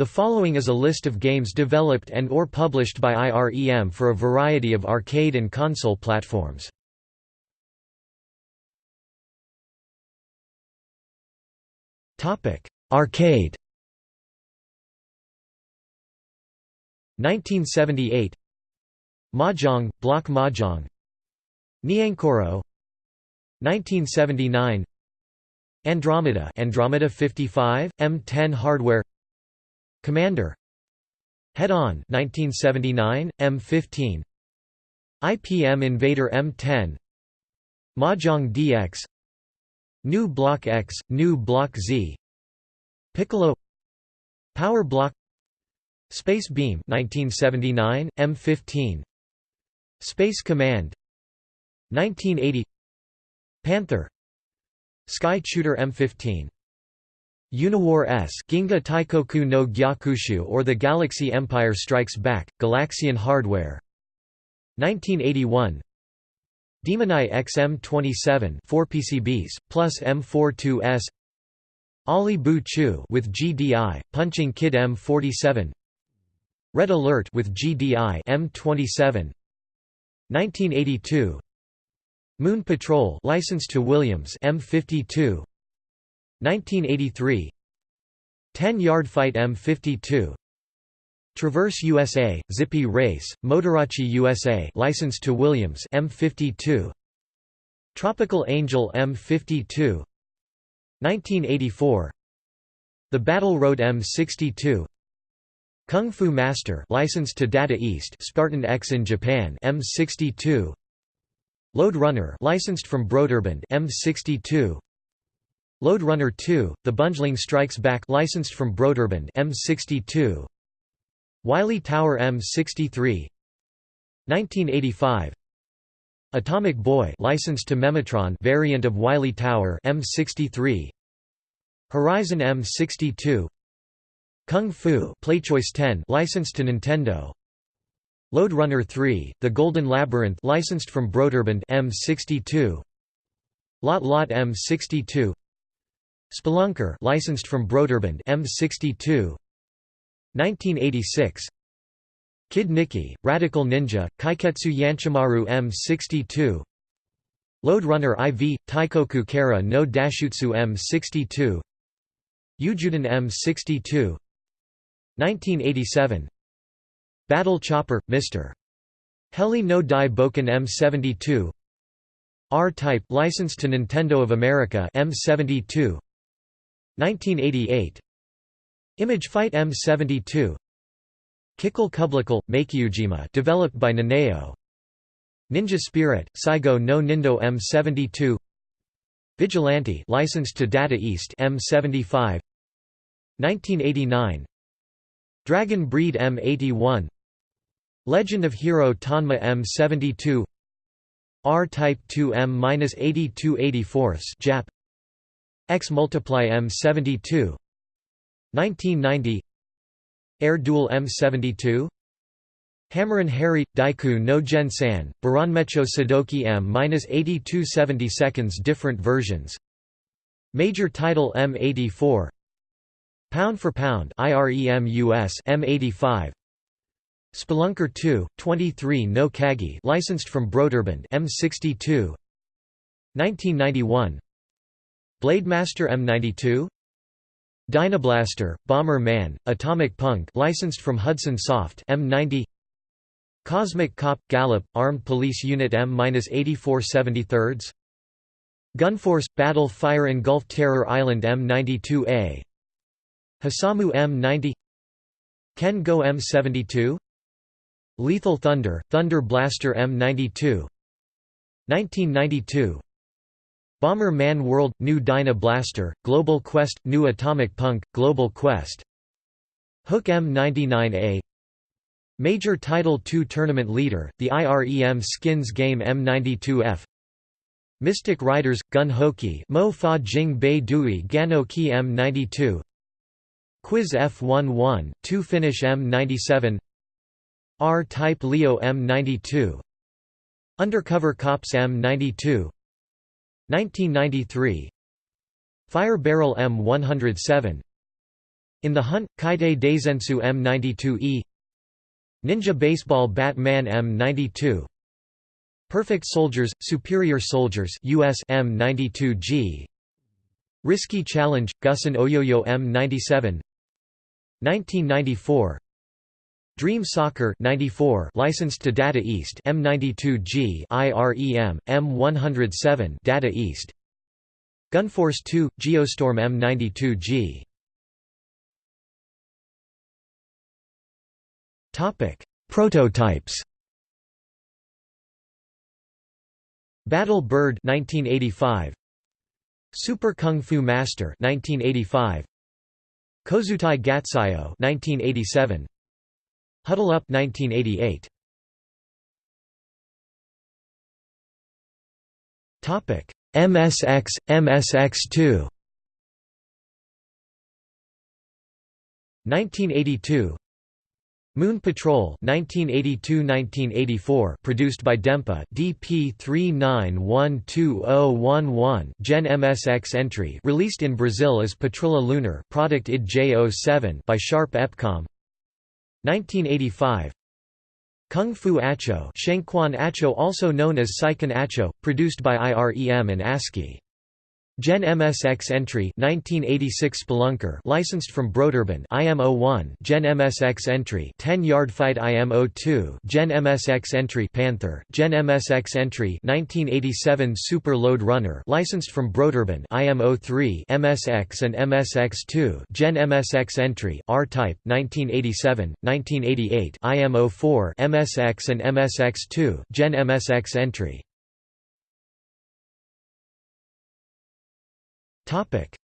The following is a list of games developed and or published by IREM for a variety of arcade and console platforms. Arcade 1978 Mahjong, Block Mahjong Nyankoro 1979 Andromeda Andromeda 55, M10 hardware Commander. Head On 1979, M15 IPM Invader M10 Mahjong DX New Block X, New Block Z. Piccolo. Power Block. Space Beam 1979, M15 Space Command. 1980 Panther. Sky Shooter M15 Uniwar S Ginga Taikoku no Gyakushu or The Galaxy Empire Strikes Back, Galaxian Hardware. 1981 Demonai XM27 4 PCBs, plus M42S Ali Bu Chu with GDI, Punching Kid M47 Red Alert with GDI M27 1982 Moon Patrol licensed to Williams M52 1983 10-yard fight M52 Traverse USA, Zippy Race, Motorachi USA licensed to Williams M52 Tropical Angel M52 1984 The Battle Road M62 Kung Fu Master licensed to Data East Spartan X in Japan M62 Lode Runner licensed from Broderbund M62 Lode Runner 2 The Bungling Strikes Back licensed from Broderbund M62 Wily Tower M63 1985 Atomic Boy licensed to Memetron variant of Wily Tower M63 Horizon M62 Kung Fu PlayChoice 10 licensed to Nintendo. Lode Runner 3, The Golden Labyrinth licensed from Broderbund M62 Lot Lot M62 Spelunker licensed from Broderbund M62 1986 Kid Niki, Radical Ninja, Kaiketsu Yanchimaru M62 Lode Runner IV, Taikoku Kara no Dashutsu M62 Ujuden M62 1987 Battle Chopper, Mr. Heli no Dai Boken M72 R-Type licensed to Nintendo of America M72 1988 Image Fight M72 Kickle Cubicle, Makyujima developed by Nanao Ninja Spirit, Saigo no Nindo M72 Vigilante licensed to Data East M75 1989 Dragon Breed M81 Legend of Hero Tonma M72 R-Type 2M-8284 Jap X Multiply M72 1990 Air Duel M72 Hammer and Harry Daiku no Gen-san Baranmecho Sadoki M-8270 seconds different versions. Major Title M84 Pound for Pound IREM US M85 Spelunker 2, 23 no Kagi licensed from Broderbund M62 1991 Blademaster M92 Dynablaster, Bomber Man, Atomic Punk licensed from Hudson Soft M90 Cosmic Cop – Gallop, Armed Police Unit M-84 73rds Gunforce – Battle Fire Engulfed Terror Island M92A Hasamu M90 Ken Go M72 Lethal Thunder, Thunder Blaster M92 1992 Bomber Man World – New Dyna Blaster, Global Quest – New Atomic Punk, Global Quest. Hook M99A Major Title II Tournament Leader, the IREM Skins Game M92F Mystic Riders – Gun Hoki Mo Fa Jing Bei Dui Gano Ki M92 Quiz F11, 2 Finish M97 R-Type Leo M92 Undercover Cops M92 1993 Fire Barrel M107 In the Hunt, Kaite Daizensu M92E Ninja Baseball Batman M92 Perfect Soldiers, Superior Soldiers US M92G Risky Challenge, Gusin Oyoyo M97 1994 Dream Soccer 94 licensed to Data East M92G IREM M107 Data East. Gunforce 2 Geostorm M92G Topic Prototypes. Battle Bird 1985 Super Kung Fu Master 1985 Kozutai Gatsayo 1987 Huddle Up 1988 Topic MSX MSX2 1982 Moon Patrol 1982–1984 produced by Dempa DP 39120011 Gen MSX entry released in Brazil as Patrulha Lunar product ID J07 by Sharp Epcom 1985 Kung Fu Acho Acho also known as Saiken Acho produced by IREM and ASCII Gen MSX entry 1986 Spelunker licensed from Broderbund IM01 Gen MSX entry 10 Yard Fight IM02 Gen MSX entry Panther Gen MSX entry 1987 Super Lode Runner licensed from Broderbund IM03 MSX and MSX2 Gen MSX entry R-Type 1987 1988 IM04 MSX and MSX2 Gen MSX entry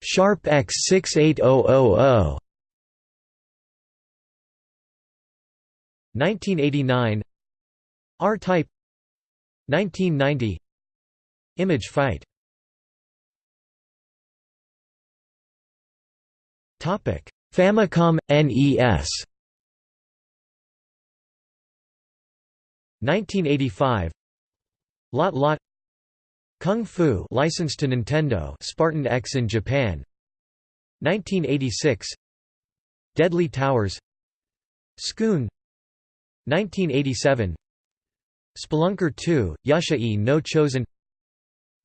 Sharp X68000 1989 R-Type. 1990 Image Fight. Topic: Famicom NES 1985 Lot Lot Kung Fu licensed to Nintendo Spartan X in Japan. 1986 Deadly Towers. Sqoon 1987 Spelunker 2, Yasha e no Chosen.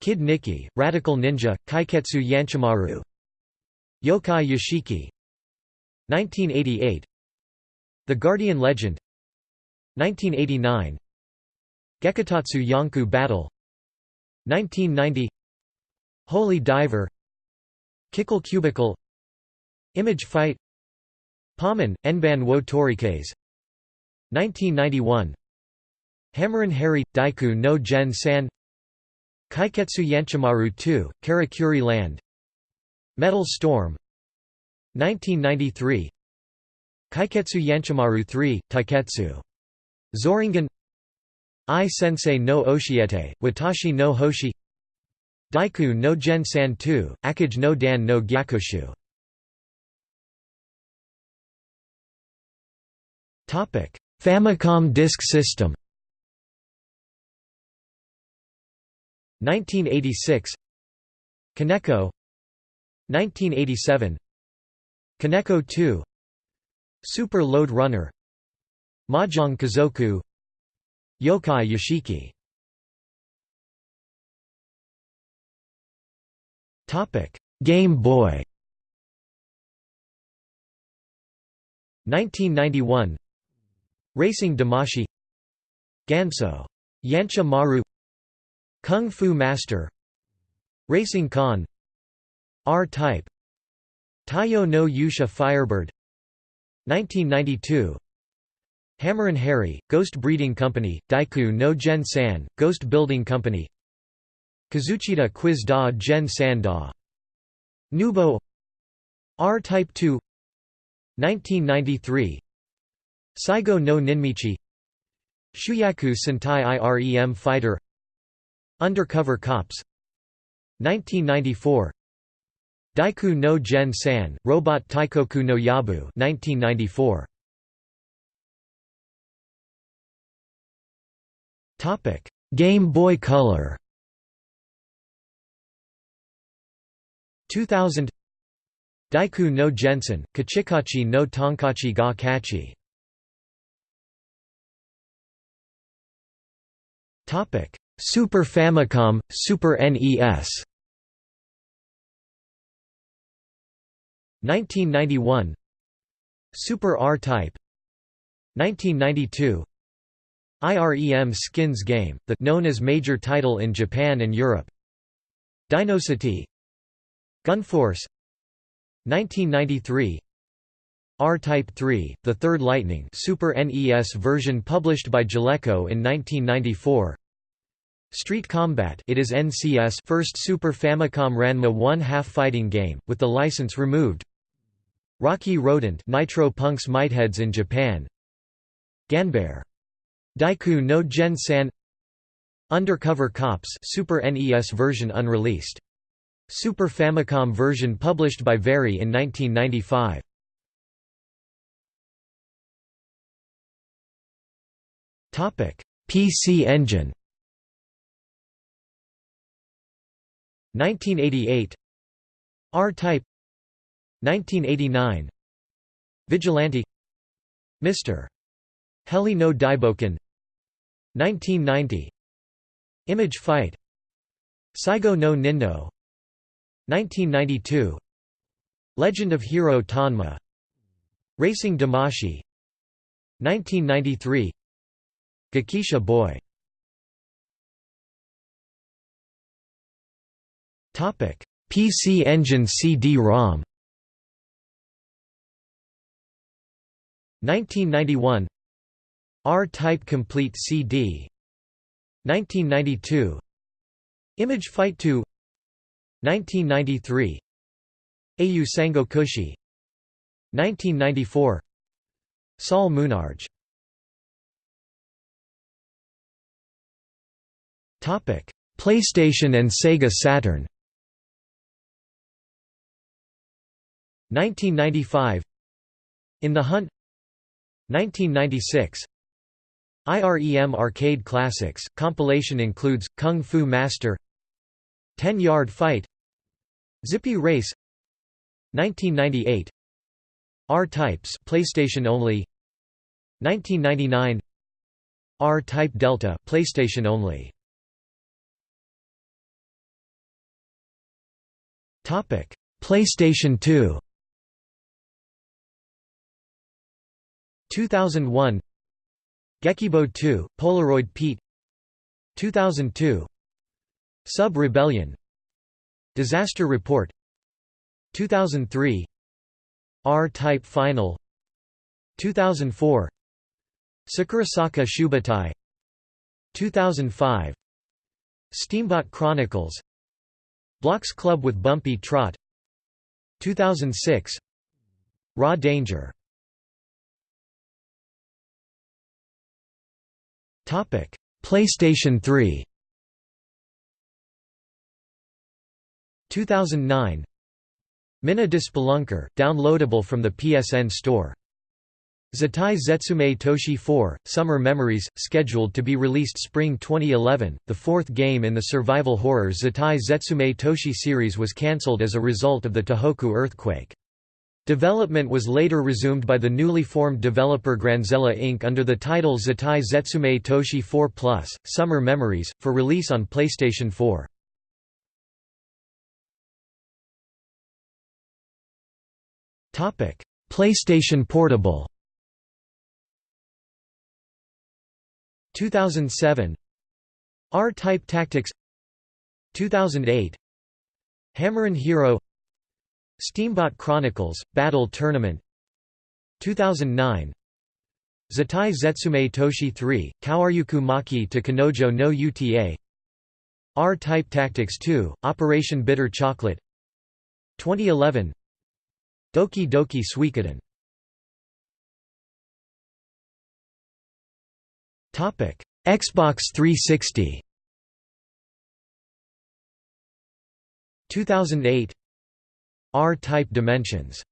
Kid Niki, Radical Ninja, Kaiketsu Yanchimaru Yokai Yoshiki. 1988 The Guardian Legend. 1989 Gekitatsu Yanku Battle 1990 Holy Diver. Kickle Cubicle. Image Fight. Paman, Enban wo Torikes 1991 Hammerin Harry, Daiku no Gen San. Kaiketsu Yanchimaru 2, Karakuri Land. Metal Storm. 1993 Kaiketsu Yanchimaru 3, Taiketsu. Zoringan I Sensei no Oshiete, Watashi no Hoshi Daiku no Gen-san 2, Akage no Dan no Gyakoshu Famicom Disk System. 1986 Kaneko 1987 Kaneko 2 Super Lode Runner. Mahjong Kazoku Yokai Yoshiki. Game Boy. 1991 Racing Damashi. Ganso. Yancha Maru. Kung Fu Master. Racing Khan R-Type. Taiyo no Yusha Firebird. 1992 Hammerin Harry, Ghost Breeding Company, Daiku no Gen San, Ghost Building Company. Kazuchita Quiz da Gen San da. Nubo. R-Type 2 1993 Saigo no Ninmichi. Shuyaku Sentai IREM Fighter. Undercover Cops. 1994 Daiku no Gen San, Robot Taikoku no Yabu 1994. Game Boy Color. 2000 Daiku no Gen-san, Kachikachi no Tonkachi ga Kachi. Super Famicom, Super NES 1991 Super R-Type 1992 IREM Skins Game, the known as major title in Japan and Europe. Dinocity. Gunforce 1993 R-Type 3, the third Lightning Super NES version published by Jaleco in 1994 Street Combat it is NCS first Super Famicom Ranma 1 half fighting game, with the license removed. Rocky Rodent Nitro Punks Mightheads in Japan. Ganbare. Daiku no Gen-san Undercover Cops Super NES version unreleased. Super Famicom version published by Varie in 1995. Topic: PC Engine 1988 R-Type 1989 Vigilante Mr. Heli no Daiboken. 1990 Image Fight. Saigo no Nindo. 1992 Legend of Hero Tonma. Racing Damashi. 1993 Gekisha Boy. Topic. PC Engine CD-ROM 1991 R-Type Complete CD 1992 Image Fight 2 1993 Au Sango Kushi 1994 Saul Sol Munarge PlayStation and Sega Saturn. 1995 In the Hunt 1996 IREM Arcade Classics. Compilation includes Kung Fu Master 10 Yard Fight Zippy Race 1998 R-Types PlayStation only 1999 R-Type Delta PlayStation only. Topic PlayStation 2 2001 Gekibo 2, Polaroid Pete. 2002 Sub Rebellion Disaster Report. 2003 R-Type Final. 2004 Sakurasaka Shubatai. 2005 Steambot Chronicles. Blocks Club with Bumpy Trot. 2006 Raw Danger PlayStation 3 2009 Mina Spelunker, downloadable from the PSN Store. Zettai Zetsumei Toshi 4, Summer Memories, scheduled to be released spring 2011. The fourth game in the survival horror Zettai Zetsumei Toshi series was cancelled as a result of the Tohoku earthquake. Development was later resumed by the newly formed developer Granzella Inc. under the title Zettai Zetsumei Toshi 4 Plus, Summer Memories, for release on PlayStation 4. PlayStation Portable 2007 R-Type Tactics 2008 Hammerin' Hero Steambot Chronicles, Battle Tournament 2009 Zettai Zetsumei Toshi 3, Kawaryuku Maki to Kanojo no Uta. R-Type Tactics 2, Operation Bitter Chocolate 2011 Doki Doki Suikoden. Xbox 360 2008 R-type dimensions